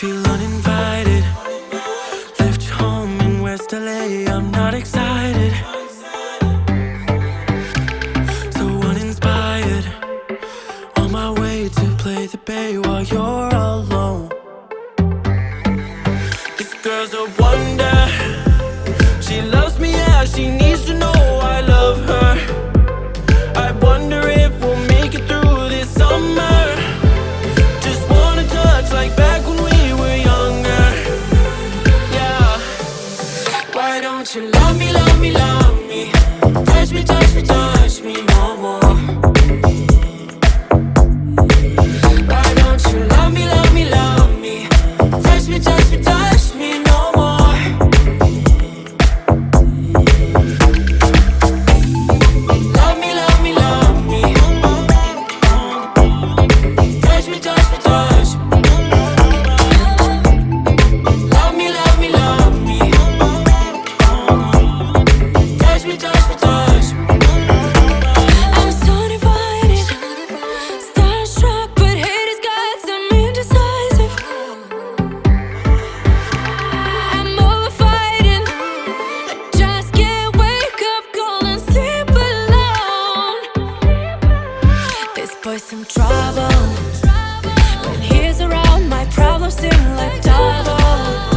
Feel uninvited. Left home in West LA I'm not excited. So uninspired. On my way to play the bay While you're alone. This girl's a wonder. She loves me, as she needs to always some trouble. When he's around, my problems seem like double.